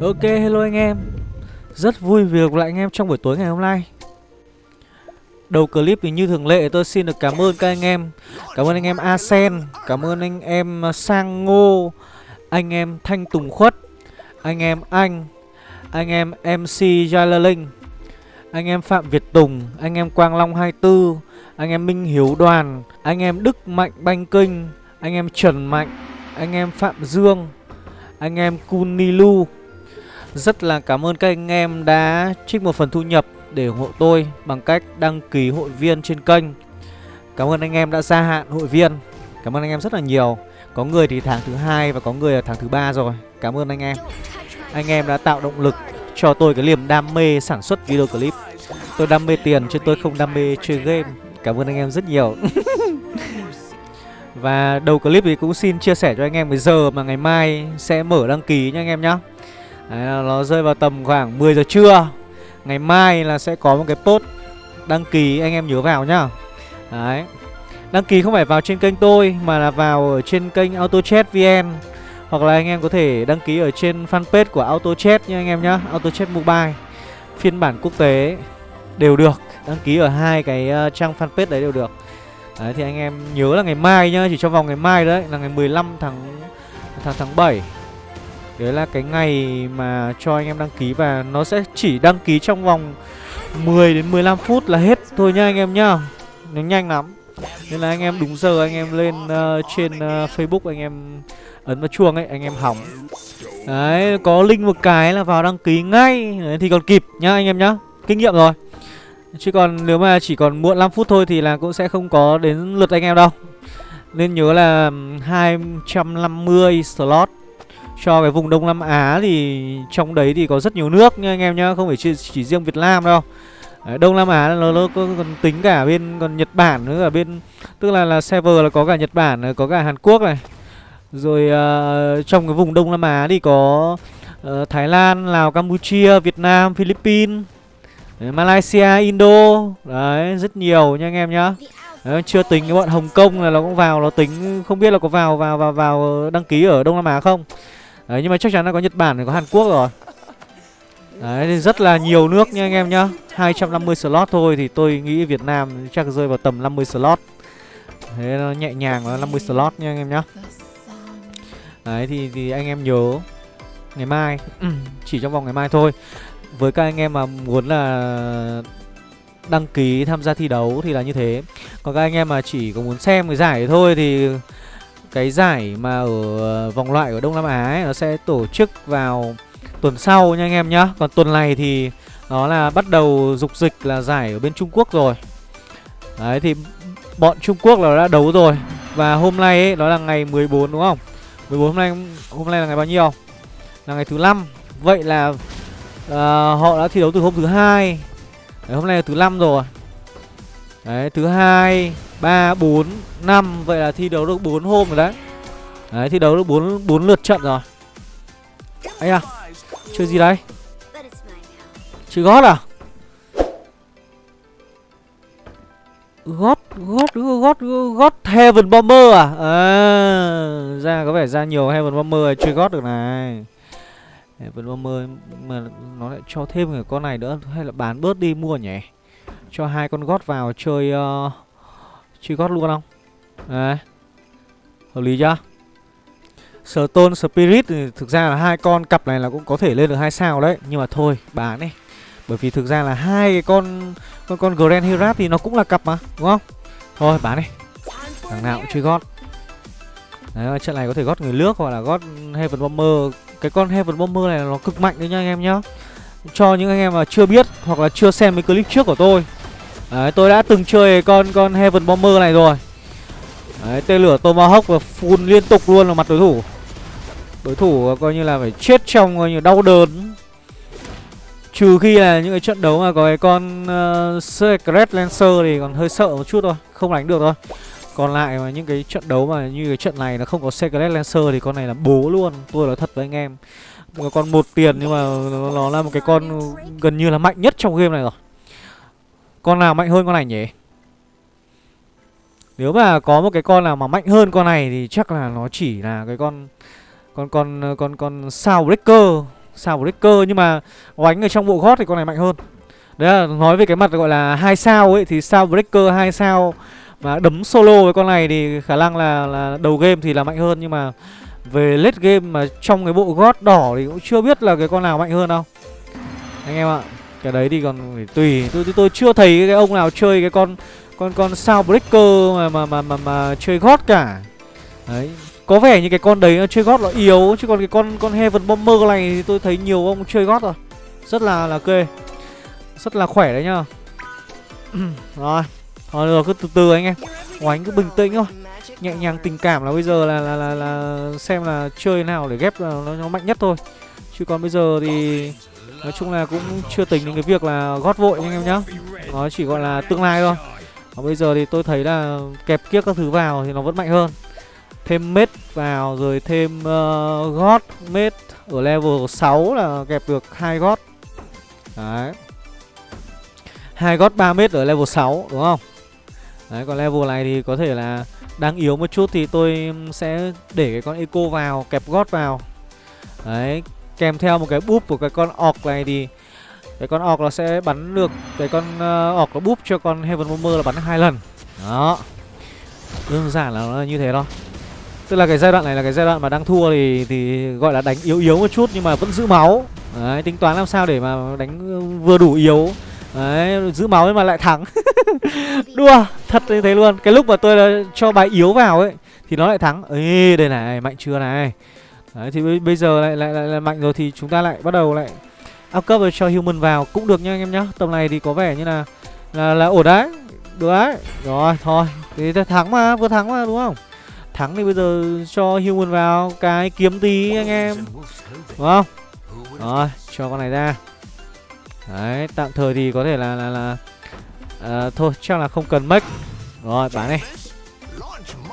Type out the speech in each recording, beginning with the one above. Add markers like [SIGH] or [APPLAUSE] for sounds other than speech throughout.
Ok, hello anh em Rất vui vì gặp lại anh em trong buổi tối ngày hôm nay Đầu clip thì như thường lệ tôi xin được cảm ơn các anh em Cảm ơn anh em Asen Cảm ơn anh em Sang Ngô Anh em Thanh Tùng Khuất Anh em Anh Anh em MC Jalaling Anh em Phạm Việt Tùng Anh em Quang Long 24 Anh em Minh Hiếu Đoàn Anh em Đức Mạnh Banh Kinh Anh em Trần Mạnh Anh em Phạm Dương Anh em Kunilu rất là cảm ơn các anh em đã trích một phần thu nhập để ủng hộ tôi bằng cách đăng ký hội viên trên kênh. Cảm ơn anh em đã gia hạn hội viên. Cảm ơn anh em rất là nhiều. Có người thì tháng thứ hai và có người là tháng thứ ba rồi. Cảm ơn anh em. Anh em đã tạo động lực cho tôi cái niềm đam mê sản xuất video clip. Tôi đam mê tiền chứ tôi không đam mê chơi game. Cảm ơn anh em rất nhiều. [LAUGHS] và đầu clip thì cũng xin chia sẻ cho anh em cái giờ mà ngày mai sẽ mở đăng ký nha anh em nhé Đấy, nó rơi vào tầm khoảng 10 giờ trưa. Ngày mai là sẽ có một cái post đăng ký anh em nhớ vào nhá. Đấy. Đăng ký không phải vào trên kênh tôi Mà là vào ở trên kênh AutoChat VN. Hoặc là anh em có thể đăng ký ở trên fanpage của AutoChat nha anh em nhá. AutoChat Mobile Phiên bản quốc tế đều được. Đăng ký ở hai cái ờ, trang fanpage đấy đều được. Đấy thì anh em nhớ là ngày mai nhá Chỉ trong vòng ngày mai đấy là ngày 15 tháng tháng tháng 7 Đấy là cái ngày mà cho anh em đăng ký và nó sẽ chỉ đăng ký trong vòng 10 đến 15 phút là hết thôi nha anh em nhá. Nó nhanh lắm. Nên là anh em đúng giờ anh em lên uh, trên uh, Facebook anh em ấn vào chuông ấy, anh em hỏng. Đấy, có link một cái là vào đăng ký ngay Đấy, thì còn kịp nhá anh em nhá. Kinh nghiệm rồi. Chứ còn nếu mà chỉ còn muộn 5 phút thôi thì là cũng sẽ không có đến lượt anh em đâu. Nên nhớ là 250 slot cho cái vùng Đông Nam Á thì trong đấy thì có rất nhiều nước nha anh em nhá, không phải chỉ, chỉ riêng Việt Nam đâu. Đấy, Đông Nam Á nó, nó còn tính cả bên còn Nhật Bản nữa ở bên tức là là server là có cả Nhật Bản, có cả Hàn Quốc này. Rồi uh, trong cái vùng Đông Nam Á thì có uh, Thái Lan, Lào, Campuchia, Việt Nam, Philippines, đấy, Malaysia, Indo. Đấy, rất nhiều nha anh em nhá. Đấy, chưa tính cái bọn Hồng Kông là nó cũng vào nó tính không biết là có vào vào vào vào đăng ký ở Đông Nam Á không. Đấy nhưng mà chắc chắn là có Nhật Bản có Hàn Quốc rồi. Đấy rất là nhiều nước nha anh em nhá. 250 slot thôi thì tôi nghĩ Việt Nam chắc rơi vào tầm 50 slot. Thế nó nhẹ nhàng là 50 slot nha anh em nhá. Đấy thì, thì anh em nhớ Ngày mai. Ừ, chỉ trong vòng ngày mai thôi. Với các anh em mà muốn là Đăng ký tham gia thi đấu thì là như thế. Còn các anh em mà chỉ có muốn xem cái giải thôi thì cái giải mà ở ờ, vòng loại ở Đông Nam Á ấy, nó sẽ tổ chức vào tuần sau nha anh em nhá. Còn tuần này thì nó là bắt đầu dục dịch là giải ở bên Trung Quốc rồi. Đấy thì bọn Trung Quốc là đã đấu rồi. Và hôm nay ấy, nó là ngày 14 đúng không? 14 hôm nay hôm nay là ngày bao nhiêu? Là ngày thứ năm. Vậy là uh, họ đã thi đấu từ hôm thứ hai. Đấy, hôm nay là thứ năm rồi. Đấy, thứ hai 3, 4, 5 Vậy là thi đấu được 4 hôm rồi đấy. Đấy, thi đấu được 4, 4 lượt trận rồi. Ấy à Chơi gì đây? Chơi gót à? Gót, gót, gót, gót Heaven Bomber à? À ra có vẻ ra nhiều Heaven Bomber này, chơi gót được này. Heaven Bomber mà nó lại cho thêm cái con này nữa Hay là bán bớt đi mua nhỉ? Cho hai con gót vào chơi uh, Truy gót luôn không? Đấy. Hợp lý chưa? Stone Spirit thì thực ra là hai con cặp này là cũng có thể lên được hai sao đấy. Nhưng mà thôi, bán đi. Bởi vì thực ra là hai cái con Con con Grand Herat thì nó cũng là cặp mà, Đúng không? Thôi, bán đi. Thằng nào cũng truy gót Đấy trận này có thể gót người nước hoặc là gót Heaven Bomber. Cái con Heaven Bomber này nó cực mạnh đấy nha anh em nhá. Cho những anh em mà chưa biết Hoặc là chưa xem mấy clip trước của tôi Đấy, tôi đã từng chơi con con Heaven Bomber này rồi. Đấy, tên lửa Tomahawk và phun liên tục luôn vào mặt đối thủ. Đối thủ coi như là phải chết trong coi như đau đớn. Trừ khi là những cái trận đấu mà có cái con uh, Secret Lancer thì còn hơi sợ một chút thôi Không đánh được thôi. Còn lại mà những cái trận đấu mà như cái trận này nó không có Secret Lancer thì con này là bố luôn. Tôi nói thật với anh em. Một con một tiền nhưng mà nó, nó là một cái con gần như là mạnh nhất trong game này rồi con nào mạnh hơn con này nhỉ? Nếu mà có một cái con nào mà mạnh hơn con này Thì chắc là nó chỉ là cái con Con con con con sao breaker sao breaker. Nhưng mà oánh ở trong bộ gót thì con này mạnh hơn. Đấy là nói về cái mặt gọi là hai sao ấy, thì sao breaker hai sao mà đấm solo với con này thì khả năng là là đầu game thì là mạnh hơn. Nhưng mà về late game mà trong cái bộ gót đỏ thì cũng chưa biết là cái con nào mạnh hơn đâu. Anh em ạ cái đấy thì còn phải tùy. Tôi, tôi tôi chưa thấy cái ông nào chơi cái con con con sao breaker mà mà mà mà, mà chơi gót cả. Đấy. Có vẻ như cái con đấy nó chơi gót nó yếu chứ còn cái con con heaven bomber này thì tôi thấy nhiều ông chơi gót rồi. Rất là là kê. Rất là khỏe đấy nhá. [CLEARS THROAT] Rồi. Thôi được cứ từ từ anh em. Oánh cứ bình tĩnh thôi. Nhẹ nhàng tình cảm là bây giờ là là là, là xem là chơi nào để ghép nó, nó mạnh nhất thôi. Chứ còn bây giờ thì nói chung là cũng chưa tính đến cái việc là gót vội anh em nhá. Nó chỉ gọi là tương lai thôi. Và bây giờ thì tôi thấy là kẹp kiếp các thứ vào thì nó vẫn mạnh hơn. Thêm mết vào rồi thêm uh, gót mết ở level 6 là kẹp được hai gót. Đấy. Hai gót 3 mét ở level 6 đúng không? Đấy còn level này thì có thể là đang yếu một chút thì tôi sẽ để cái con eco vào kẹp gót vào. Đấy kèm theo một cái búp của cái con orc này thì cái con orc nó sẽ bắn được cái con uh, orc nó búp cho con heaven bomber là bắn hai lần. Đó. Đơn giản là nó như thế thôi. Tức là cái giai đoạn này là cái giai đoạn mà đang thua thì thì gọi là đánh yếu yếu một chút nhưng mà vẫn giữ máu. Đấy tính toán làm sao để mà đánh ờ, vừa đủ yếu. Đấy giữ máu nhưng mà lại thắng. [LAUGHS] Đua thật như thế luôn. Cái lúc mà tôi ờ, cho bài yếu vào ấy thì nó lại thắng. Ấy đây này mạnh chưa này? Đấy thì bây giờ lại lại, lại lại mạnh rồi thì chúng ta lại bắt đầu lại up cấp rồi cho human vào cũng được nha anh em nhá. Tầm này thì có vẻ như là là là ổn đấy được đấy. Rồi thôi thì thắng mà vừa thắng mà đúng không? Thắng thì bây giờ cho human vào cái kiếm tí anh em đúng không? Rồi cho con này ra. Đấy tạm thời thì có thể là là là à, thôi chắc là không cần mất rồi bán đi.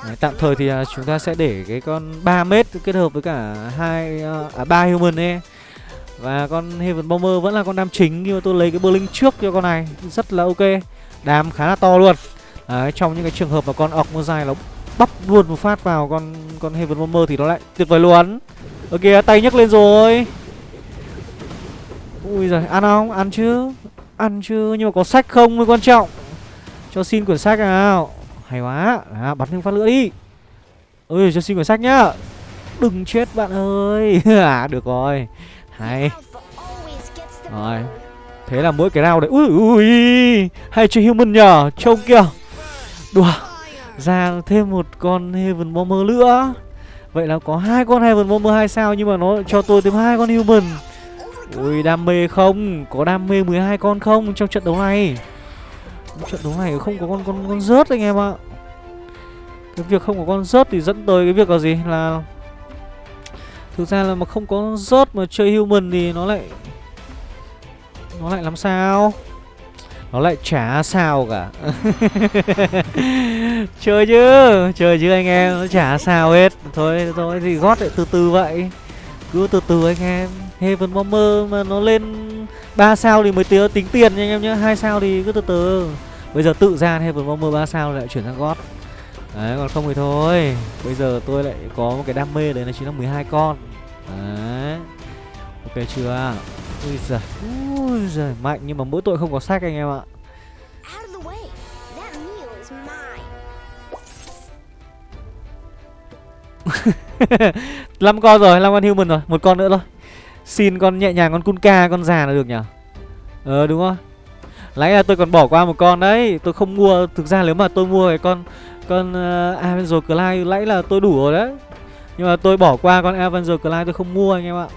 Đấy, tạm thời thì uh, chúng ta sẽ để cái con 3 mét kết hợp với cả hai uh, à, à 3 human ấy. Và con Heaven Bomber vẫn là con đam chính nhưng mà tôi lấy cái Berlin trước cho con này rất là ok. Đam khá là to luôn. Đấy, trong những cái trường hợp mà con ọc mưa dài nó bắp luôn một phát vào con con Heaven Bomber thì nó lại tuyệt vời luôn. Ok tay nhấc lên rồi. Ui giời ăn không? Ăn chứ? Ăn chứ nhưng mà có sách không mới quan trọng? Cho xin quyển sách nào? Hay quá. À, bắn thêm phát nữa đi. Ơi cho xin quyển sách nhá. Đừng chết bạn ơi. [LAUGHS] À được rồi. Hay. Rồi. Thế là mỗi cái nào đấy. Ui ui hay chơi human nhờ, trông kìa. Đùa. Ra thêm một con heaven bomber nữa. Vậy là có hai con heaven bomber hai sao? Nhưng mà nó cho tôi thêm hai con human. Ui đam mê không? Có đam mê 12 con không trong trận đấu này? Trận đấu này không có con con con rớt anh em ạ. Cái việc không có con rớt thì dẫn tới cái việc là gì? Là thực ra là mà không có rớt mà chơi human thì nó lại nó lại làm sao? Nó lại chả sao cả. [LAUGHS] Chơi chứ chơi chứ anh em nó chả sao hết. Thôi thôi thì gót lại từ từ vậy. Cứ từ từ anh em. Heaven Bomber mà nó lên 3 sao thì mới tính, tính tiền nha anh em nhé hai sao thì cứ từ từ. Bây giờ tự ra Heaven Bomber 3 sao lại chuyển sang gót. Đấy còn không thì thôi. Bây giờ tôi lại có một cái đam mê đấy là chính là 12 con. Đấy. Ok chưa? Ui giời Ui giời mạnh nhưng mà mỗi tội không có sách anh em ạ. [LAUGHS] Năm con rồi, năm con human rồi, một con nữa thôi. Xin con nhẹ nhàng con Kunka con già là được nhỉ? Ờ đúng không? Nãy là tôi còn bỏ qua một con đấy, tôi không mua, thực ra nếu mà tôi mua cái con con uh, Avenger Clyde nãy là tôi đủ rồi đấy. Nhưng mà tôi bỏ qua con Avenger Clyde tôi không mua anh em ạ.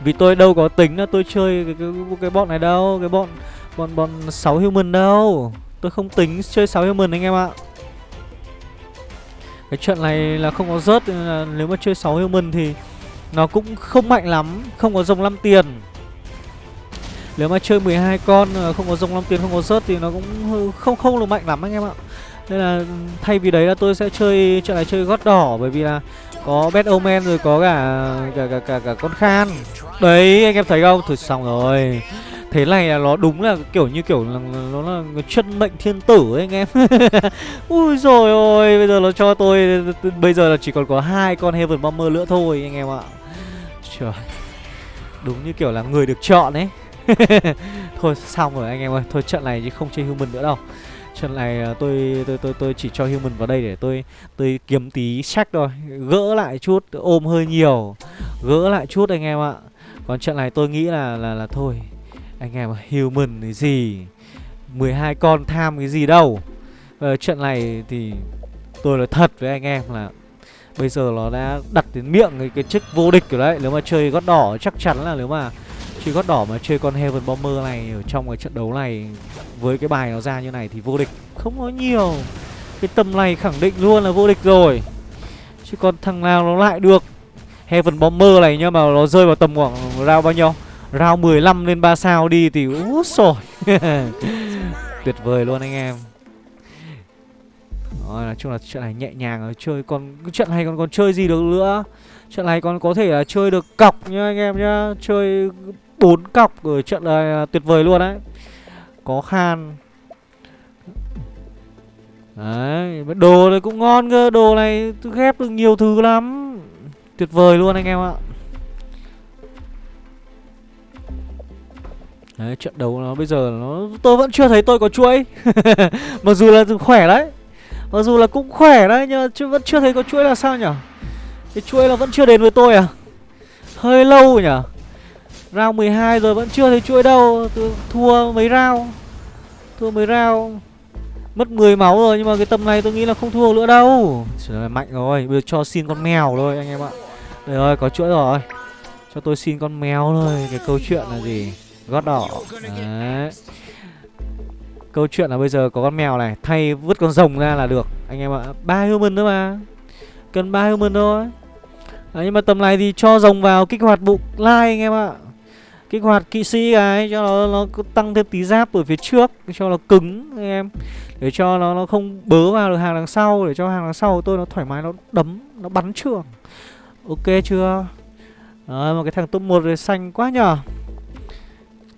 Vì tôi đâu có tính là tôi chơi cái cái, cái bọn này đâu, cái bọn bọn bọn 6 human đâu. Tôi không tính chơi 6 human anh em ạ. Cái trận này là không có rớt nếu mà chơi 6 human thì nó cũng không mạnh lắm, không có dòng 5 tiền. Nếu mà chơi 12 con ờ, không có rồng long tiền không có rớt thì nó cũng không không được mạnh lắm anh em ạ. Nên là ừ, thay vì đấy là tôi sẽ chơi trận này chơi gót đỏ bởi vì là có Bad Omen rồi có cả cả cả cả, cả con Khan. Đấy anh em thấy không? Thôi xong rồi. Thế này là nó đúng là kiểu như kiểu là nó là chân mệnh thiên tử ấy anh em [LAUGHS] Ui rồi ôi Bây giờ nó cho tôi Bây giờ là chỉ còn có hai con Heaven Bomber nữa thôi anh em ạ Trời Đúng như kiểu là người được chọn ấy [LAUGHS] Thôi xong rồi anh em ơi. Thôi trận này chứ không chơi human nữa đâu. Trận này à, tôi tôi tôi tôi chỉ cho human vào đây để tôi tôi kiếm tí sách thôi. Gỡ lại chút ôm hơi nhiều. Gỡ lại chút anh em ạ. Còn trận này tôi nghĩ là là là thôi. Anh em human cái gì? 12 con tham cái gì đâu. Ờ, Trận này thì tôi nói thật với anh em là Bây giờ nó đã đặt đến miệng cái, cái chức vô địch rồi đấy. Nếu mà chơi gót đỏ chắc chắn là nếu mà chỉ gót đỏ mà chơi con Heaven Bomber này Ở trong cái trận đấu này Với cái bài nó ra như này thì vô địch Không có nhiều. Cái tầm này khẳng định luôn là vô địch rồi. Chứ còn thằng nào nó lại được? Heaven Bomber này nhưng mà nó rơi vào tầm khoảng round bao nhiêu? Round 15 lên 3 sao đi thì úi rồi [LAUGHS] Tuyệt vời luôn anh em. Rồi, nói chung là trận này nhẹ nhàng rồi chơi còn trận này còn còn chơi gì được nữa? Trận này còn có thể là chơi được cọc nhá anh em nhá chơi bốn cọc ở trận này tuyệt vời luôn đấy. Có khan. Đấy đồ này cũng ngon cơ đồ này ghép được nhiều thứ lắm. Tuyệt vời luôn anh em ạ. Đấy, trận đấu nó bây giờ nó tôi vẫn chưa thấy tôi có chuỗi. [LAUGHS] Mặc dù là khỏe đấy. Mặc dù là cũng khỏe đấy nhưng mà chưa vẫn chưa thấy có chuỗi là sao nhở? Cái chuỗi là vẫn chưa đến với tôi à? Hơi lâu nhở? Round 12 rồi vẫn chưa thấy chuỗi đâu. Tôi Thua mấy round? Thua mấy round? Mất 10 máu rồi nhưng mà cái tầm này tôi nghĩ là không thua nữa đâu. Trời ơi mạnh rồi. Bây giờ cho xin con mèo thôi anh em ạ. Đây rồi có chuỗi rồi. Cho tôi xin con mèo thôi. Cái câu chuyện là gì? Gót đỏ. Đấy. Câu chuyện là bây giờ có con mèo này Thay vứt con rồng ra là được Anh em ạ. Ba human nữa mà. Cần ba human thôi. Đấy, Nhưng mà tầm này thì cho rồng vào kích hoạt bụng lai anh em ạ. Kích hoạt kỵ sĩ cái Cho nó, nó tăng thêm tí giáp ở phía trước Cho nó cứng anh em. Để cho nó nó không bớ vào được hàng đằng sau Để cho hàng đằng sau của tôi nó thoải mái Nó đấm, nó bắn trường Ok chưa? Đấy, một cái thằng top 1 xanh quá nhở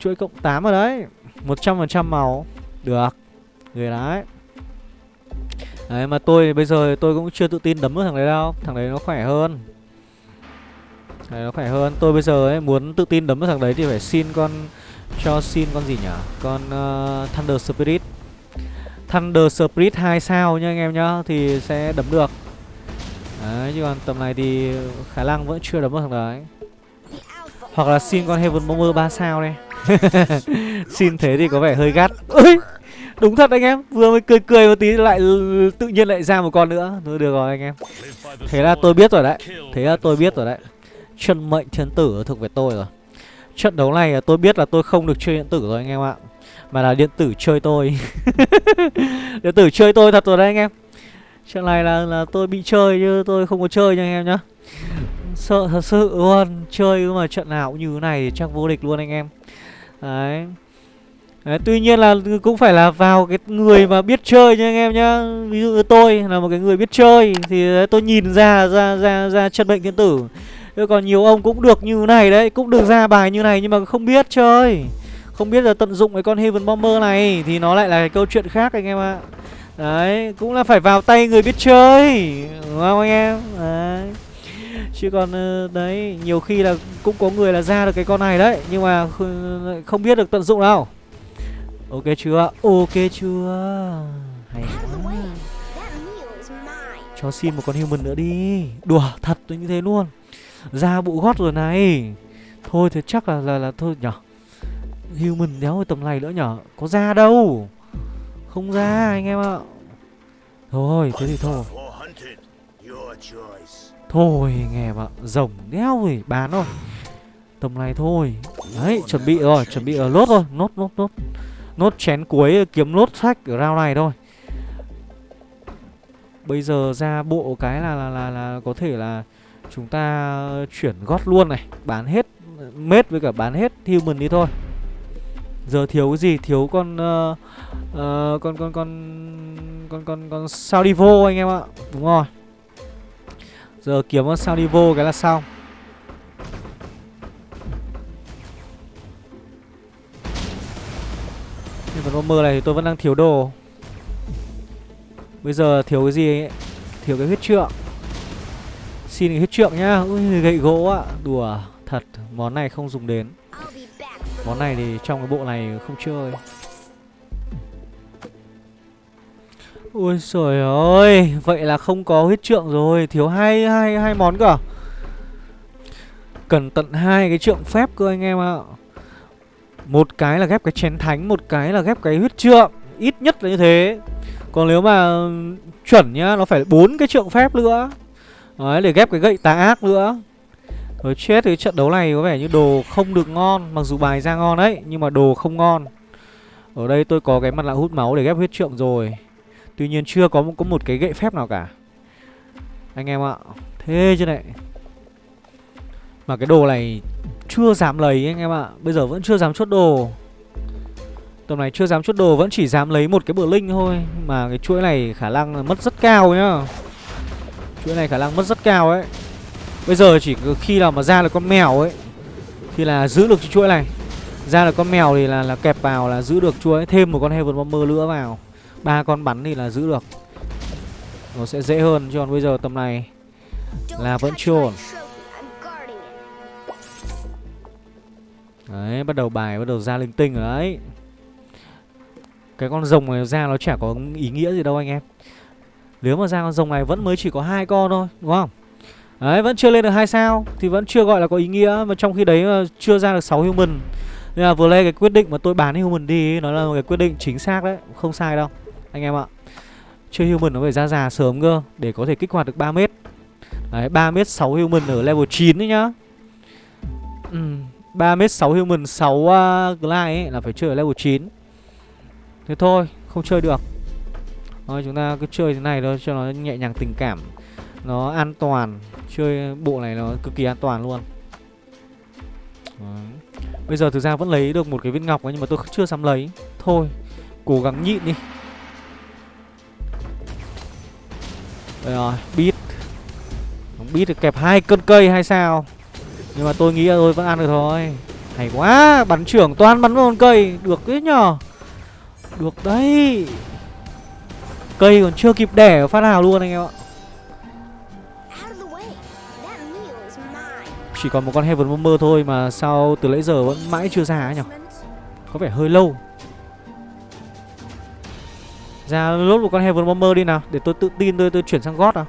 Chuỗi cộng 8 ở đấy. 100% màu được. Người đấy. Đấy mà tôi bây giờ tôi cũng chưa tự tin đấm được thằng đấy đâu. Thằng đấy nó khỏe hơn. Đấy, nó khỏe hơn. Tôi bây giờ ấy muốn tự tin đấm vào thằng đấy thì phải xin con Cho xin con gì nhỉ? Con uh, Thunder Spirit. Thunder Spirit 2 sao nha anh em nhá Thì sẽ đấm được. Đấy chứ còn tầm này thì khả năng vẫn chưa đấm được thằng đấy. Hoặc là xin con Heaven Bomber 3 sao đây [LAUGHS] Xin thế thì có vẻ hơi gắt. Đúng thật anh em. Vừa mới cười cười một tí lại tự nhiên lại ra một con nữa. Thôi được rồi anh em. Thế là tôi biết rồi đấy. Thế là tôi biết rồi đấy. Chân mệnh thiên tử thuộc về tôi rồi. Trận đấu này tôi biết là tôi không được chơi điện tử rồi anh em ạ. Mà là điện tử chơi tôi. [LAUGHS] Điện tử chơi tôi thật rồi đấy anh em. Trận này là, là tôi bị chơi chứ tôi không có chơi nha anh em nhá. Sợ thật sự luôn Chơi mà trận nào cũng như thế này thì chắc vô địch luôn anh em. Đấy. Đấy, tuy nhiên là cũng phải là vào cái người mà biết chơi nha anh em nhá. Ví dụ như tôi là một cái người biết chơi thì đấy, tôi nhìn ra ra ra ra chân bệnh thiên tử. Thế còn nhiều ông cũng được như này đấy cũng được ra bài như này nhưng mà không biết chơi. Không biết là tận dụng cái con Heaven Bomber này thì nó lại là cái câu chuyện khác anh em ạ. Đấy cũng là phải vào tay người biết chơi đúng không anh em? Đấy. Chứ còn ờ, đấy nhiều khi là cũng có người là ra được cái con này đấy nhưng mà không biết được tận dụng đâu. Ok chưa? Ok chưa? Hay quá. cho xin một con human nữa đi. Đùa thật như thế luôn ra bộ gót rồi này. Thôi thì chắc là là là thôi nhở human đéo tầm này nữa nhở có ra đâu. Không ra anh em ạ. Thôi thế thì thôi. Thôi nghe em ạ. Rồng đéo rồi bán thôi Tầm này thôi. Đấy chuẩn bị rồi Chuẩn bị ở lốt rồi Nốt nốt nốt. Nốt chén cuối kiếm nốt sách ở round này thôi. Bây giờ ra bộ cái là là, là là có thể là Chúng ta chuyển gót luôn này Bán hết Mết với cả bán hết human đi thôi Giờ thiếu cái gì? Thiếu con uh, uh, con con con con con con sao đi vô anh em ạ. Đúng rồi. Giờ kiếm con sao đi vô cái là xong Nhưng mà bomber này thì tôi vẫn đang thiếu đồ Bây giờ thiếu cái gì ấy Thiếu cái huyết trượng Xin hết huyết trượng nhá. Ui, gậy gỗ ạ. Đùa, Thật. Món này không dùng đến. Món này thì trong cái bộ này không chơi. Ôi trời ơi. Vậy là không có huyết trượng rồi. Thiếu hai hai hai món cả à? Cần tận hai cái trượng phép cơ anh em ạ. Một cái là ghép cái chén thánh, Một cái là ghép cái huyết trượng. Ít nhất là như thế. Còn nếu mà chuẩn nhá, Nó phải bốn cái trượng phép nữa. Đấy để ghép cái gậy tà ác nữa. Rồi chết thì trận đấu này có vẻ như đồ không được ngon Mặc dù bài ra ngon đấy Nhưng mà đồ không ngon. Ở đây tôi có cái mặt nạ hút máu để ghép huyết trượng rồi. Tuy nhiên chưa có một, có một cái gậy phép nào cả. Anh em ạ Thế chứ này. Mà cái đồ này chưa dám lấy anh em ạ. Bây giờ vẫn chưa dám chốt đồ. Tầm này chưa dám chốt đồ Vẫn chỉ dám lấy một cái bờ linh thôi Mà cái chuỗi này khả năng mất rất cao nhá. Chuỗi này khả năng mất rất cao ấy. Bây giờ chỉ khi nào mà ra được con mèo ấy Thì là giữ được chuỗi này. Ra được con mèo thì là, là kẹp vào là giữ được chuỗi Thêm một con Heaven Bomber nữa vào. Ba con bắn thì là giữ được. Nó sẽ dễ hơn Chứ còn bây giờ tầm này Là vẫn chưa ổn. Đấy bắt đầu bài bắt đầu ra linh tinh rồi đấy. Cái con rồng này ra nó chả có ý nghĩa gì đâu anh em nếu mà ra con rồng này vẫn mới chỉ có hai con thôi Đúng không? Đấy vẫn chưa lên được hai sao Thì vẫn chưa gọi là có ý nghĩa. Mà trong khi đấy ờ, chưa ra được 6 human. Nên là vừa lên cái quyết định mà tôi bán human đi Nó là một cái quyết định chính xác đấy Không sai đâu anh em ạ. Chưa human nó phải ra già sớm cơ Để có thể kích hoạt được 3 mét. Đấy 3 mét 6 human ở level 9 đấy nhá. Ừ, 3 mét 6 human 6 uh, glide ấy là phải chơi ở level 9 Thế thôi không chơi được. Thôi chúng ta cứ chơi thế này thôi cho nó nhẹ nhàng tình cảm. Nó an toàn. Chơi bộ này nó cực kỳ an toàn luôn. Đấy. Bây giờ thực ra vẫn lấy được một cái viên ngọc ấy, Nhưng mà tôi chưa dám lấy. Thôi cố gắng nhịn đi. Đây rồi, bít Bít được kẹp hai cân cây hay sao? Nhưng mà tôi nghĩ là tôi vẫn ăn được thôi. Hay quá, bắn trưởng toàn bắn vào con cây. Được đấy nhờ? Được đấy. Cây còn chưa kịp đẻ phát nào luôn anh em ạ. Chỉ còn một con Heaven Bomber thôi mà sao từ nãy giờ vẫn mãi chưa ra ấy nhỉ? Có vẻ hơi lâu. Ra lốt một con Heaven Bomber đi nào Để tôi tự tin tôi tôi chuyển sang God nào.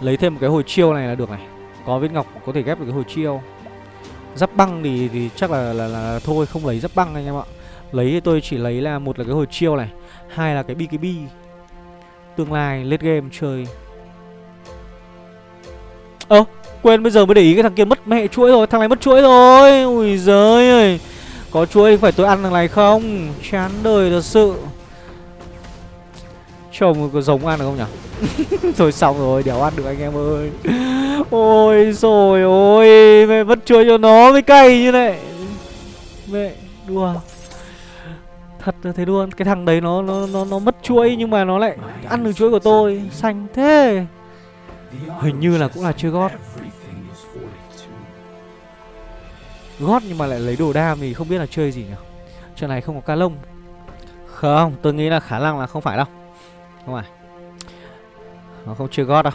Lấy thêm một cái hồi chiêu này là được này. Có viên ngọc có thể ghép được cái hồi chiêu. Giáp băng thì, thì chắc là, là, là, là thôi không lấy giáp băng anh em ạ. Lấy thì tôi chỉ lấy là một là cái hồi chiêu này Hai là cái BKB Tương lai late game chơi. Ơ à, quên bây giờ mới để ý cái thằng kia mất mẹ chuỗi rồi Thằng này mất chuỗi rồi. Ui giời ơi. Có chuỗi phải tôi ăn thằng này không? Chán đời thật sự. Trông có giống ăn được không nhỉ? [LAUGHS] Thôi xong rồi đéo ăn được anh em ơi. Ôi rồi ôi Mẹ mất chuỗi cho nó mới cay như này. Mẹ đùa. Thật là thế luôn. Cái thằng đấy nó nó nó, nó mất chuỗi Nhưng mà nó lại ăn được chuỗi của tôi. Xanh thế. Hình như là cũng là chưa gót. Gót nhưng mà lại lấy đồ đam thì không biết là chơi gì nhỉ? Chuyện này không có ca lông. Không, tôi nghĩ là khả năng là không phải đâu. Không phải. Nó không chơi gót đâu.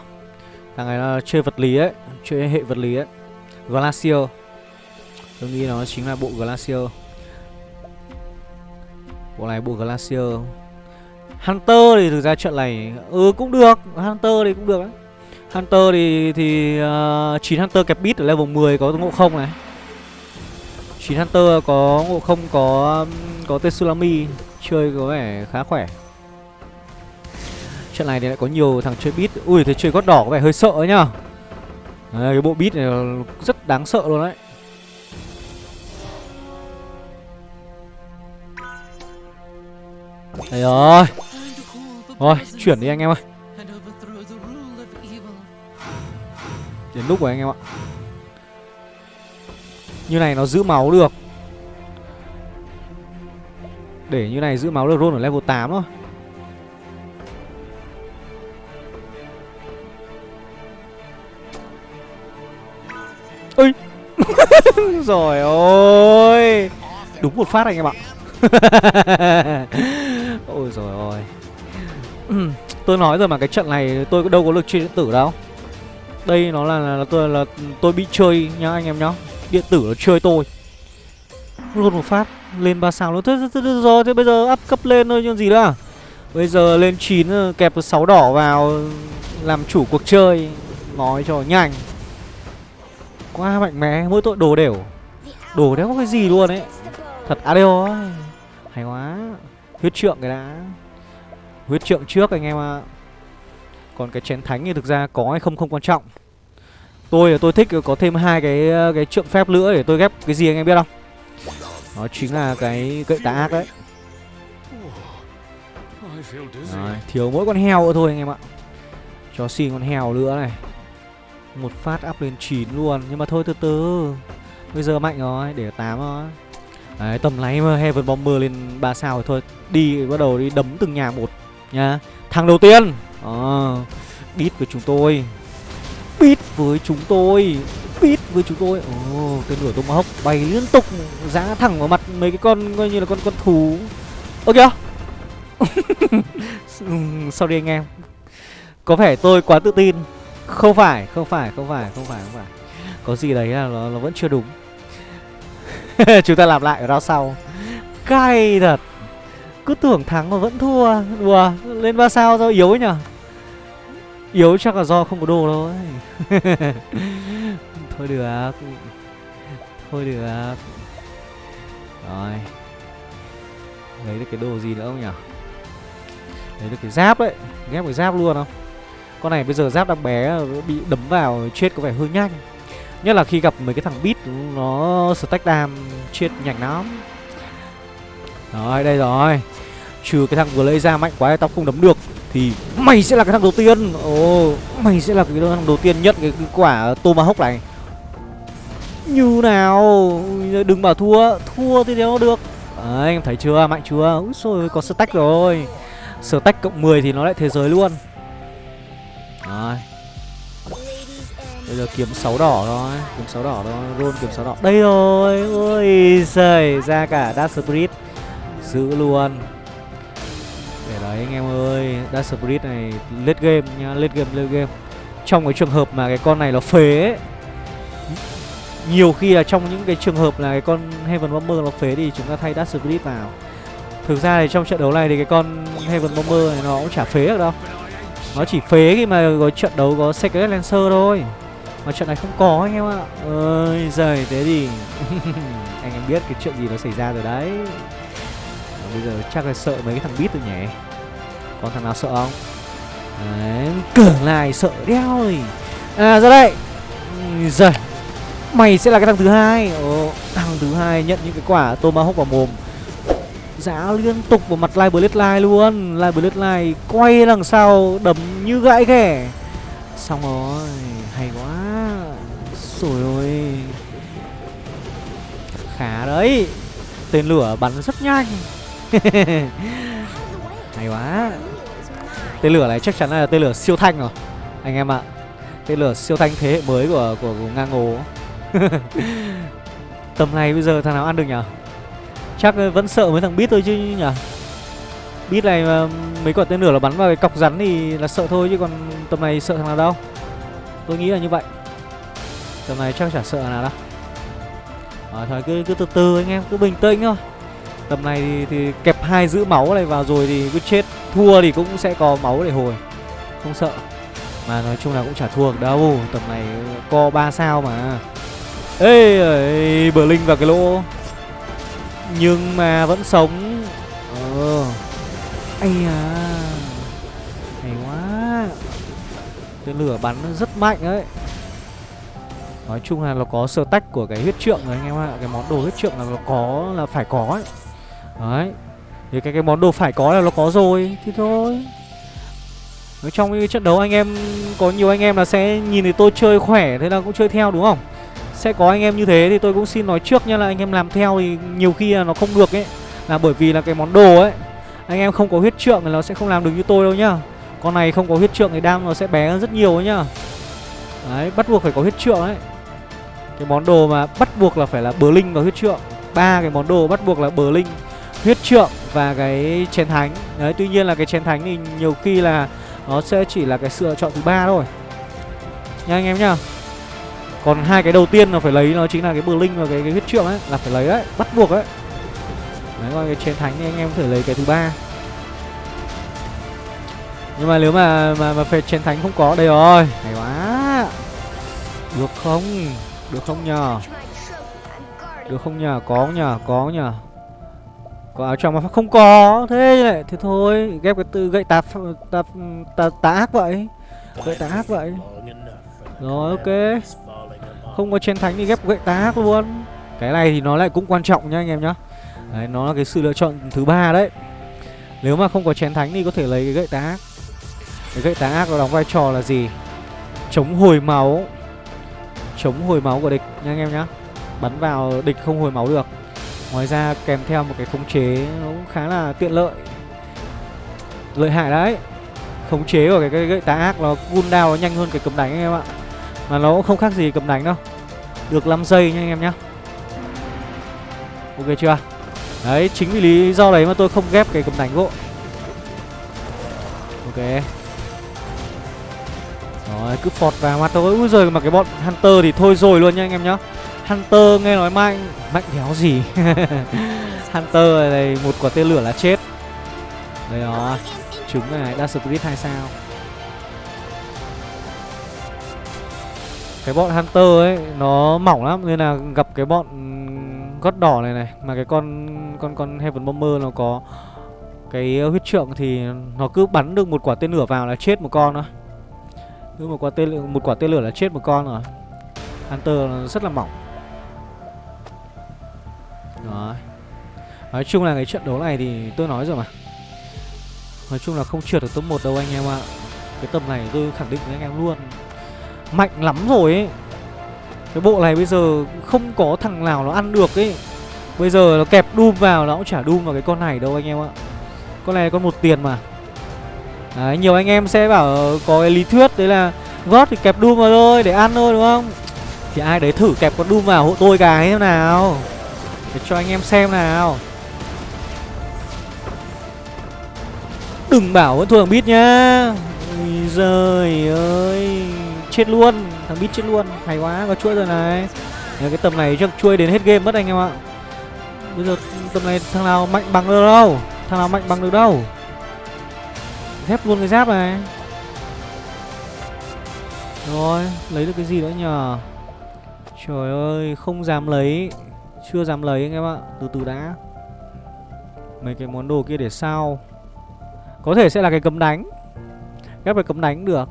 Thằng này nó chơi vật lý ấy Chơi hệ vật lý ấy. Glacier. Tôi nghĩ nó chính là bộ Glacier. Bộ này bộ Glacier Hunter thì thực ra trận này Ừ cũng được Hunter thì cũng được đấy Hunter thì thì ờ, uh, 9 Hunter kẹp bit ở level 10 có ngộ không này 9 Hunter có ngộ không có có tsunami chơi có vẻ khá khỏe. Trận này thì lại có nhiều thằng chơi bit. Ui thế chơi gót đỏ có vẻ hơi sợ nhá. à, cái bộ bit này rất đáng sợ luôn đấy. Đây rồi. Rồi, chuyển đi anh em ơi. Đến lúc rồi anh em ạ. Như này nó giữ máu được Để như này giữ máu được roll ở level 8 thôi Ôi [LAUGHS] Rồi ôi Đúng một phát anh em ạ [LAUGHS] Ôi rồi ôi Tôi nói rồi mà cái trận này tôi đâu có lực chơi điện tử đâu. Đây nó là, là, là tôi là tôi bị chơi nhá anh em nhá. Điện tử nó chơi tôi. Luôn một phát Lên ba sao luôn. Thế, thế, thế, rồi thế bây giờ up cấp lên thôi chứ gì nữa? Bây giờ lên 9 ờ, kẹp 6 đỏ vào ờ, Làm chủ cuộc chơi. Nói cho nhanh. Quá mạnh mẽ Mỗi tội đồ đều. Đồ đéo có cái gì luôn ấy. Thật ADO ấy. Hay quá. Huyết trượng cái đã. Huyết trượng trước anh em ạ. Còn cái chén thánh thì thực ra có hay không không quan trọng. Tôi là tôi thích có thêm hai cái cái trượng phép nữa để tôi ghép cái gì anh em biết không? Đó chính là cái gậy tà ác đấy. Rồi, thiếu mỗi con heo nữa thôi anh em ạ. Cho xin con heo nữa này. Một phát up lên 9 luôn. Nhưng mà thôi từ từ. Bây giờ mạnh rồi, để 8 rồi Đấy, tầm này mà Heaven Bomber lên 3 sao rồi thôi Đi, bắt đầu đi đấm từng nhà một nha Thằng đầu tiên. À, Beat với chúng tôi. Beat với chúng tôi. Beat với chúng tôi. Ồ, oh, tên lửa Tomahawk bay liên tục Giá thẳng vào mặt mấy cái con coi như là con con thú. Ơ kìa. [LAUGHS] Ừ, Sorry anh em? Có vẻ tôi quá tự tin. Không phải, không phải, không phải, không phải, không phải. Có gì đấy là nó, nó vẫn chưa đúng. [LAUGHS] Chúng ta làm lại ở round sau. Cay thật. Cứ tưởng thắng mà vẫn thua. Đùa, Lên ba sao do yếu ấy nhở? Yếu chắc là do không có đồ thôi. [LAUGHS] Thôi được. Thôi được. Rồi. Lấy được cái đồ gì nữa không nhở? Lấy được cái giáp đấy. Ghép cái giáp luôn không? Con này bây giờ giáp đang bé, Bị đấm vào chết có vẻ hơi nhanh. Nhất là khi gặp mấy cái thằng beat Nó stack đam chết nhanh lắm. Rồi đây rồi. Trừ cái thằng vừa lấy ra mạnh quá tao không đấm được Thì mày sẽ là cái thằng đầu tiên. Ồ Mày sẽ là cái thằng đầu tiên nhận cái, cái quả Tomahawk này. Như nào? Đừng bảo thua Thua thì đéo được. Đấy em thấy chưa? Mạnh chưa? Úi xôi có stack rồi. Stack cộng 10 thì nó lại thế giới luôn. Rồi. Bây giờ kiếm sáu đỏ thôi Kiếm sáu đỏ thôi Roll kiếm sáu đỏ. Đây rồi Ôi giời Ra cả Dark Spirit. Giữ luôn. Để đấy anh em ơi Dark Spirit này lết game nha lết game lết game. Trong cái trường hợp mà cái con này nó phế ấy, Nhiều khi là trong những cái trường hợp là cái con Heaven Bomber nó phế thì chúng ta thay Dark Spirit vào. Thực ra thì trong trận đấu này thì cái con Heaven Bomber này nó cũng chả phế được đâu. Nó chỉ phế khi mà có trận đấu có Secret Lancer thôi mà trận này không có anh em ạ. Ơi giời thế thì [LAUGHS] Anh em biết cái chuyện gì nó xảy ra rồi đấy. Và Bây giờ chắc là sợ mấy cái thằng bít rồi nhỉ? Còn thằng nào sợ không? Đấy Cường lại sợ đeo rồi. À ra đây. Giời Mày sẽ là cái thằng thứ hai. Ồ, Thằng thứ hai nhận những cái quả Tomahawk vào mồm. Giá liên tục vào mặt Live Bloodline luôn. Live Bloodline quay đằng sau đấm như gãi ghẻ. Xong rồi Hay quá rồi ôi Khá đấy. Tên lửa bắn rất nhanh. [LAUGHS] Hay quá. Tên lửa này chắc chắn là tên lửa siêu thanh rồi Anh em ạ. Tên lửa siêu thanh thế hệ mới của, của, của ngang ngố. [LAUGHS] Tầm này bây giờ thằng nào ăn được nhở? Chắc ờ, vẫn sợ mấy thằng bít thôi chứ nhở? Bít này mà mấy quả tên lửa là bắn vào cái cọc rắn thì là sợ thôi chứ còn tầm này sợ thằng nào đâu. Tôi nghĩ là như vậy. Tầm này chắc chả sợ nào đâu. À, Thôi cứ, cứ từ từ anh em Cứ bình tĩnh thôi. Tầm này thì, thì kẹp hai giữ máu này vào rồi thì cứ chết. Thua thì cũng sẽ có máu để hồi. Không sợ. Mà nói chung là cũng chả thua đâu. Tầm này co 3 sao mà. Ê, ê bờ linh vào cái lỗ. Nhưng mà vẫn sống. Ờ. Ây à Hay quá. Tên lửa bắn rất mạnh đấy Nói chung là nó có sơ tách của cái huyết trượng rồi anh em ạ. Cái món đồ huyết trượng là nó có là phải có ấy. Đấy. Thì cái cái món đồ phải có là nó có rồi, Thì thôi. Nói trong cái trận đấu anh em, Có nhiều anh em là sẽ nhìn thấy tôi chơi khỏe Thế là cũng chơi theo đúng không? Sẽ có anh em như thế thì tôi cũng xin nói trước nha là anh em làm theo thì nhiều khi là nó không được ấy. Là bởi vì là cái món đồ ấy, Anh em không có huyết trượng thì nó sẽ không làm được như tôi đâu nhá. Con này không có huyết trượng thì đam nó sẽ bé hơn rất nhiều ấy nhá. Đấy, bắt buộc phải có huyết trượng ấy cái món đồ mà bắt buộc là phải là bờ linh và huyết trượng. Ba cái món đồ bắt buộc là bờ linh, huyết trượng và cái chén thánh. Đấy, tuy nhiên là cái chén thánh thì nhiều khi là nó sẽ chỉ là cái sự lựa chọn thứ ba thôi. Nha anh em nhá. Còn hai cái đầu tiên là phải lấy nó chính là cái bờ linh và cái cái huyết trượng ấy, là phải lấy đấy, bắt buộc đấy. Đấy, còn cái chén thánh thì anh em có thể lấy cái thứ ba. Nhưng mà nếu mà mà mà phải chén thánh không có, đây rồi. Hay quá. Được không? Được không nhờ? Được không nhờ? Có nhờ? Có nhờ? Có áo trong mà không có. Thế này thế thôi. Ghép cái từ gậy tạp tạp tà, tà ác vậy. Gậy tà ác vậy. Rồi ok. Không có chiến thánh thì ghép gậy tà ác luôn. Cái này thì nó lại cũng quan trọng nhá anh em nhá. Đấy nó là cái sự lựa chọn thứ ba đấy. Nếu mà không có chén thánh thì có thể lấy cái gậy tá ác. Cái gậy tá ác nó đóng vai trò là gì? Chống hồi máu chống hồi máu của địch nha anh em nhá. Bắn vào địch không hồi máu được. Ngoài ra kèm theo một cái khống chế nó cũng khá là tiện lợi. Lợi hại đấy. Khống chế của cái, cái gậy tà ác nó cooldown nó nhanh hơn cái cầm đánh anh em ạ. Mà nó cũng không khác gì cầm đánh đâu. Được 5 giây nha anh em nhá. Ok chưa? Đấy chính vì lý do đấy mà tôi không ghép cái cầm đánh gỗ. Ok rồi, cứ phọt vào mặt thôi. Úi giời, mà cái bọn Hunter thì thôi rồi luôn nha anh em nhá. Hunter nghe nói mạnh. Mạnh đéo gì? [LAUGHS] Hunter này một quả tên lửa là chết. Đây đó. Chúng này Dash Spirit 2 sao. Cái bọn Hunter ấy, Nó mỏng lắm. Nên là gặp cái bọn gót đỏ này này. Mà cái con con con Heaven Bomber nó có Cái huyết trượng thì Nó cứ bắn được một quả tên lửa vào là chết một con thôi cứ một quả tên một quả tên lửa là chết một con rồi. Hunter rất là mỏng. Đó Nói chung là cái trận đấu này thì tôi nói rồi mà. Nói chung là không trượt được top 1 đâu anh em ạ. Cái tầm này tôi khẳng định với anh em luôn. Mạnh lắm rồi ấy. Cái bộ này bây giờ không có thằng nào nó ăn được ấy. Bây giờ nó kẹp Doom vào, nó cũng chả Doom vào cái con này đâu anh em ạ. Con này con một tiền mà. Đấy, nhiều anh em sẽ bảo có cái lý thuyết đấy là gót thì kẹp Doom vào thôi để ăn thôi đúng không? Thì ai đấy thử kẹp con Doom vào hộ tôi cái thế nào. Để cho anh em xem nào. Đừng bảo vẫn thua thằng Beat nhá. Ôi giời ơi. Chết luôn Thằng Beat chết luôn. Hay quá có chuỗi rồi này. Nếu Cái tầm này chắc chuỗi đến hết game mất anh em ạ. Bây giờ tầm này thằng nào mạnh bằng được đâu? Thằng nào mạnh bằng được đâu? Thép luôn cái giáp này. Rồi, Lấy được cái gì nữa nhờ? Trời ơi, Không dám lấy, Chưa dám lấy anh em ạ, Từ từ đã. Mấy cái món đồ kia để sau Có thể sẽ là cái cấm đánh. Ghép cái cấm đánh được.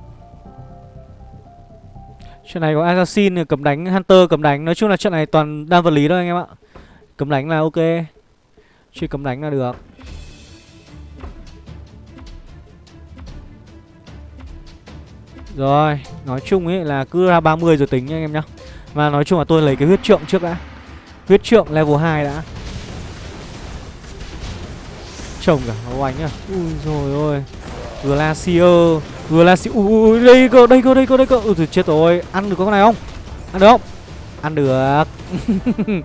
Chuyện này có Assassin cấm đánh Hunter, cấm đánh. Nói chung là trận này toàn đa vật lý thôi anh em ạ. Cấm đánh là ok. Chỉ cấm đánh là được. Rồi, nói chung ấy là cứ ra 30 rồi tính nha anh em nhá. Và nói chung là tôi lấy cái huyết trượng trước đã. Huyết trượng level 2 đã. chồng cả oanh à. Ui rồi ơi. Glacier, Glacier. Ui đây cơ, đây cơ, đây cơ, đây cơ. Ừ, ui chết rồi, ăn được con này không? Ăn được không? Ăn được. [LAUGHS]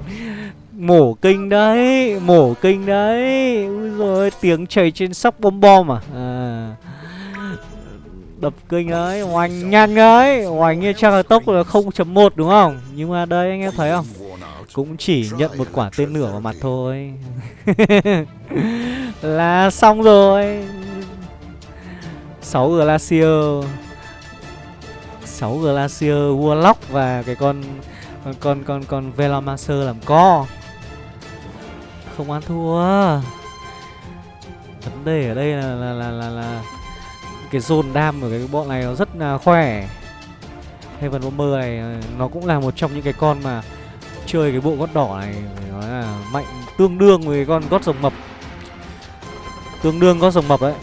mổ kinh đấy, mổ kinh đấy. Ui rồi tiếng chảy trên sóc bom bom à. À đập kinh ấy hoành nhanh ấy. Hoành như chắc là tốc là 0.1 đúng không? Nhưng mà đây anh em thấy không? Cũng chỉ nhận một quả tên lửa vào mặt thôi. [LAUGHS] Là xong rồi. 6 glacier. 6 glacier warlock và cái con con con con con velamaster làm co. Không ăn thua. Vấn đề ở đây là là là là, là cái zone đam của cái bọn này nó rất là khỏe Heaven Bomber này ờ, nó cũng là một trong những cái con mà chơi cái bộ gót đỏ này phải nói là mạnh tương đương với con gót rồng mập. Tương đương gót rồng mập đấy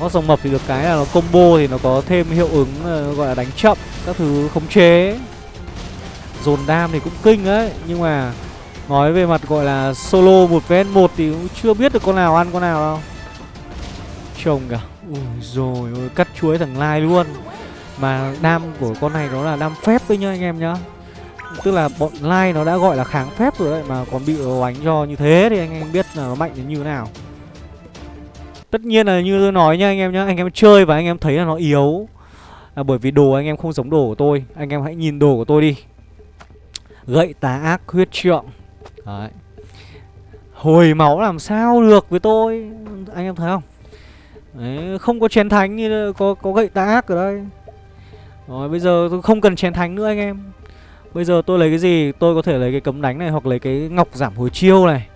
gót rồng mập thì được cái là nó combo thì nó có thêm hiệu ứng ờ, gọi là đánh chậm, các thứ khống chế. Dồn đam thì cũng kinh đấy nhưng mà nói về mặt gọi là solo một vs một thì cũng chưa biết được con nào ăn con nào đâu. Trông cả Ui rồi, ôi, cắt chuối thằng Lai luôn. Mà đam của con này nó là đam phép đấy nhá anh em nhá. Tức là bọn Lai nó đã gọi là kháng phép rồi đấy, Mà còn bị oánh cho như thế thì anh em biết là nó mạnh đến như thế nào. Tất nhiên là như tôi nói nha anh em nhá, Anh em chơi và anh em thấy là nó yếu. Là bởi vì đồ anh em không giống đồ của tôi. Anh em hãy nhìn đồ của tôi đi. Gậy tà ác huyết trượng. Đấy. Hồi máu làm sao được với tôi? Anh em thấy không? Đấy, không có chén thánh như có có gậy tạ ác ở đây. Rồi bây giờ tôi không cần chén thánh nữa anh em. Bây giờ tôi lấy cái gì? Tôi có thể lấy cái cấm đánh này Hoặc lấy cái ngọc giảm hồi chiêu này.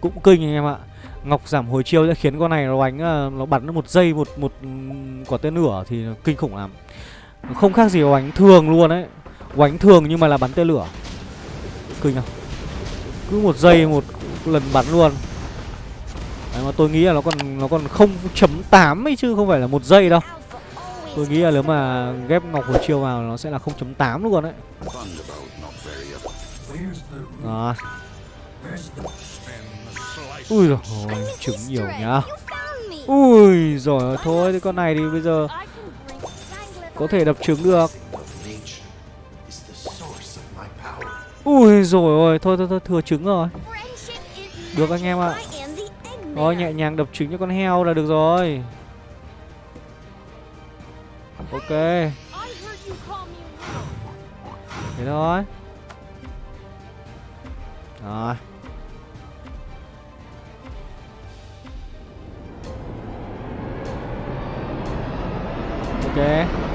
Cũng kinh anh em ạ. Ngọc giảm hồi chiêu sẽ khiến con này nó đánh à, Nó bắn một giây một một ừ, quả tên lửa Thì kinh khủng lắm. Không khác gì oánh thường luôn đấy Oánh thường nhưng mà là bắn tên lửa. Kinh không? Cứ một giây một lần bắn luôn. Đấy, mà tôi nghĩ là nó còn nó còn 0.8 ấy chứ không phải là một giây đâu. Tôi nghĩ là nếu mà ghép ngọc hồi chiêu vào nó sẽ là 0.8 luôn đấy. Đó. Ui rồi trứng nhiều nhá. Ui rồi thôi thì con này thì bây giờ có thể đập trứng được. Ui rồi ôi thôi thôi thôi, thừa trứng rồi. Được anh em ạ. Thôi nhẹ nhàng đập trứng cho con heo là được rồi. Ok. Thế thôi. Rồi. Ok.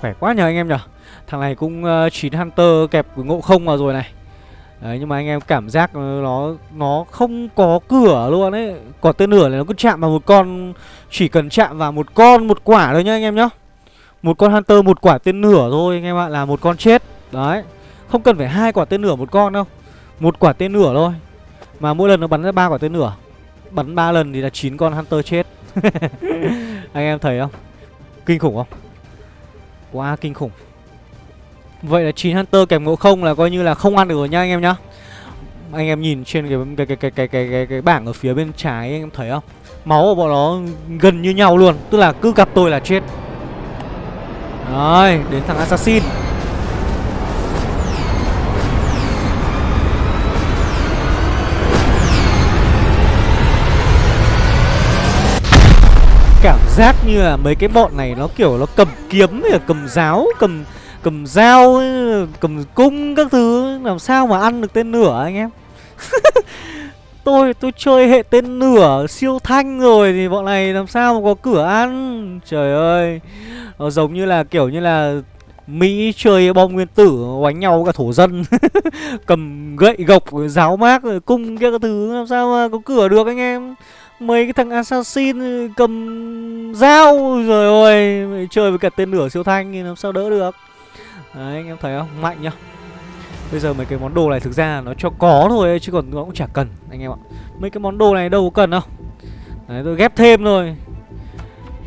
Khỏe quá nhờ anh em nhở Thằng này cũng ờ, uh, 9 Hunter kẹp với ngộ không vào rồi này. Đấy nhưng mà anh em cảm giác ờ, nó nó không có cửa luôn ấy. Quả tên lửa này nó cứ chạm vào một con Chỉ cần chạm vào một con một quả thôi nhá anh em nhá. Một con Hunter một quả tên lửa thôi anh em ạ là một con chết. Đấy Không cần phải hai quả tên lửa một con đâu. Một quả tên lửa thôi. Mà mỗi lần nó bắn ra ba quả tên lửa Bắn ba lần thì là chín con Hunter chết. [LAUGHS] Anh em thấy không? Kinh khủng không? Quá kinh khủng. Vậy là 9 Hunter kèm ngộ không là coi như là không ăn được rồi nha anh em nhá. Anh em nhìn trên cái cái cái cái cái cái, cái, cái bảng ở phía bên trái anh em thấy không? Máu của bọn nó gần như nhau luôn Tức là cứ gặp tôi là chết. Rồi đến thằng Assassin. Giác như là mấy cái bọn này nó kiểu nó cầm kiếm hay là cầm giáo, Cầm cầm dao, cầm cung các thứ, làm sao mà ăn được tên lửa anh em? [LAUGHS] Tôi tôi chơi hệ tên lửa siêu thanh rồi thì bọn này làm sao mà có cửa ăn? Trời ơi, nó giống như là, kiểu như là Mỹ chơi bom nguyên tử, đánh nhau cả thổ dân, [LAUGHS] Cầm gậy gộc giáo mác, rồi cung kia các thứ, Làm sao mà có cửa được anh em? Mấy cái thằng assassin cầm dao, Rồi ôi, Chơi với cả tên lửa siêu thanh thì làm sao đỡ được. Đấy, anh em thấy không? Mạnh nhá. Bây giờ mấy cái món đồ này thực ra nó cho có thôi, Chứ còn nó cũng chả cần, anh em ạ. Mấy cái món đồ này đâu có cần đâu. Đấy, tôi ghép thêm thôi.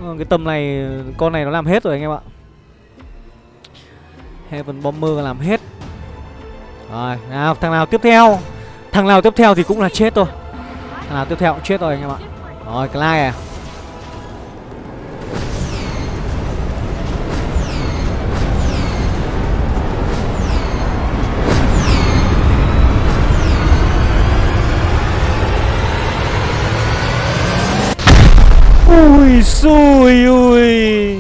Ờ, cái tầm này, Con này nó làm hết rồi, anh em ạ. Heaven Bomber làm hết. Rồi, nào, thằng nào tiếp theo? Thằng nào tiếp theo thì cũng là chết thôi à, tiếp theo chết rồi anh em ạ. Rồi Clay, à. Ui xui ui.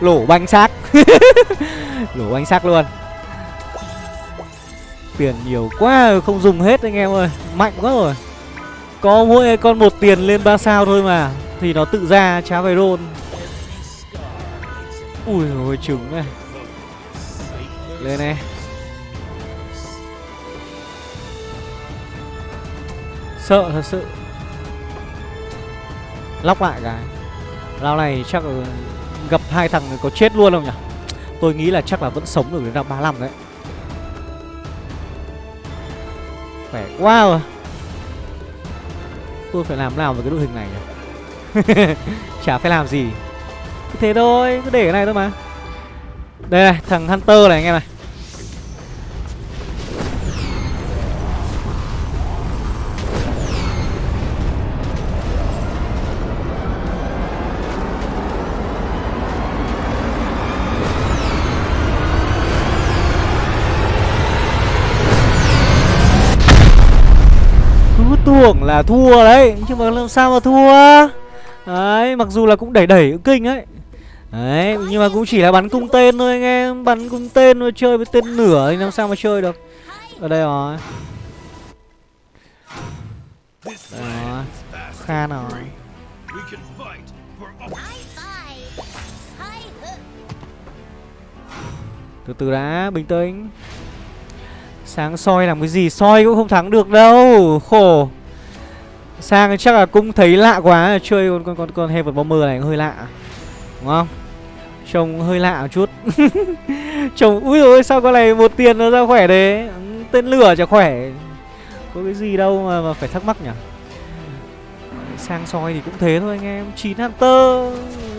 Lổ banh xác. [LAUGHS] Lổ banh xác luôn. Tiền nhiều quá không dùng hết anh em ơi. Mạnh quá rồi. Có mỗi con một tiền lên 3 sao thôi mà. Thì nó tự ra chá về rôn. Ui ôi trứng này. Lên này. Sợ, thật sự. Lóc lại cái. Lao này chắc gặp hai thằng có chết luôn không nhỉ? Tôi nghĩ là chắc là vẫn sống được đến năm 35 đấy. Khỏe quá rồi. Tôi phải làm nào với cái đội hình này nhỉ? [LAUGHS] Chả phải làm gì. Cứ thế thôi, cứ để cái này thôi mà. Đây này, thằng Hunter này anh em này. Tưởng là thua đấy. Nhưng mà làm sao mà thua? Đấy mặc dù là cũng đẩy đẩy kinh ấy Đấy nhưng mà cũng chỉ là bắn cung tên thôi anh em. Bắn cung tên thôi chơi với tên nửa thì làm sao mà chơi được. Ở đây rồi. Đây rồi. Khan rồi Từ từ đã, bình tĩnh. Sáng soi làm cái gì? Soi cũng không thắng được đâu. Khổ Sang chắc là cũng thấy lạ quá Chơi con con con, con Heaven Bomber này hơi lạ Đúng không? Trông hơi lạ một chút. [LAUGHS] Trông ui ôi sao con này một tiền nó ra khỏe đấy Tên lửa chả khỏe. Có cái gì đâu mà, mà phải thắc mắc nhỉ? Sang soi thì cũng thế thôi anh em. Chín Hunter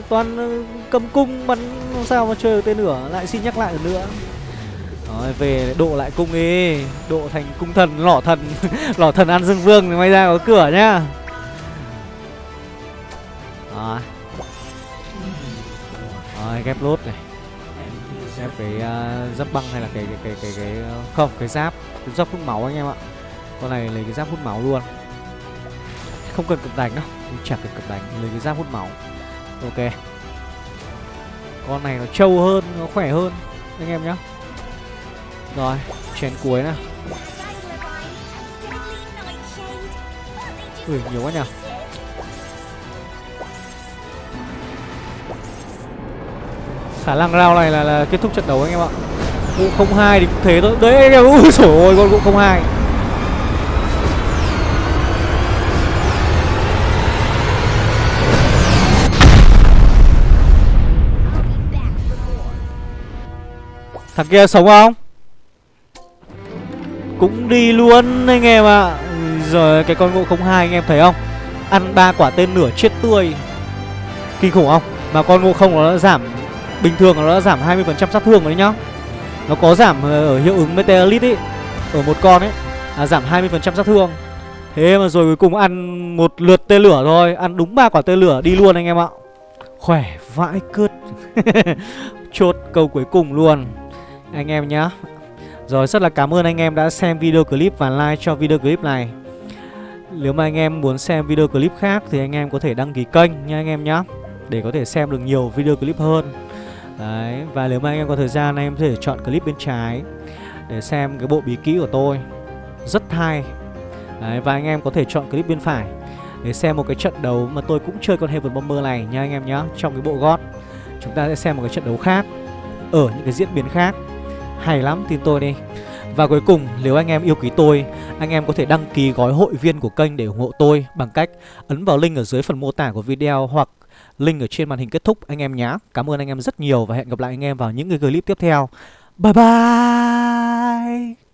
Toàn ờ, cầm cung bắn sao mà chơi được tên lửa. Lại xin nhắc lại lần nữa rồi về độ lại cung đi. Độ thành cung thần lỏ thần. [LAUGHS] Lỏ thần ăn dương vương thì may ra có cửa nhá. Rồi. Rồi ghép lốt này. Ghép cái uh, giáp băng hay là cái cái cái cái, cái Không cái giáp Cái giáp hút máu anh em ạ. Con này lấy cái giáp hút máu luôn. Không cần cực đánh đâu. Chẳng cần cực đánh Lấy cái giáp hút máu. Ok. Con này nó trâu hơn Nó khỏe hơn. Anh em nhá rồi, chén cuối nè Ui, nhiều quá nhỉ Khả năng rao này là, là kết thúc trận đấu anh em ạ. Vụ không hai thì cũng thế thôi. Đấy anh em, ui dồi ôi, con vụ không hai. Thằng kia sống không? Cũng đi luôn anh em ạ. À. Rồi cái con ngộ không hai anh em thấy không? Ăn ba quả tên nửa chết tươi. Kinh khủng không? Mà con ngộ không nó đã giảm Bình thường nó đã giảm 20% sát thương rồi đấy nhá. Nó có giảm ờ, ở hiệu ứng meteorite ấy Ở một con ấy à, Giảm 20% sát thương. Thế mà rồi cuối cùng ăn một lượt tên lửa thôi. Ăn đúng ba quả tên lửa đi luôn anh em ạ. Khỏe vãi cướt. [LAUGHS] Chốt câu cuối cùng luôn. Anh em nhá rồi rất là cảm ơn anh em đã xem video clip và like cho video clip này. Nếu mà anh em muốn xem video clip khác thì anh em có thể đăng ký kênh nha anh em nhé Để có thể xem được nhiều video clip hơn. Đấy, và nếu mà anh em có thời gian anh em có thể chọn clip bên trái Để xem cái bộ bí kỹ của tôi. Rất hay. Đấy, và anh em có thể chọn clip bên phải Để xem một cái trận đấu mà tôi cũng chơi con Heaven Bomber này nha anh em nhé Trong cái bộ gót Chúng ta sẽ xem một cái trận đấu khác Ở những cái diễn biến khác hay lắm, tin tôi đi. Và cuối cùng, nếu anh em yêu quý tôi, Anh em có thể đăng ký gói hội viên của kênh để ủng hộ tôi Bằng cách ấn vào link ở dưới phần mô tả của video Hoặc link ở trên màn hình kết thúc, anh em nhé Cảm ơn anh em rất nhiều và hẹn gặp lại anh em vào những cái clip tiếp theo. Bye bye!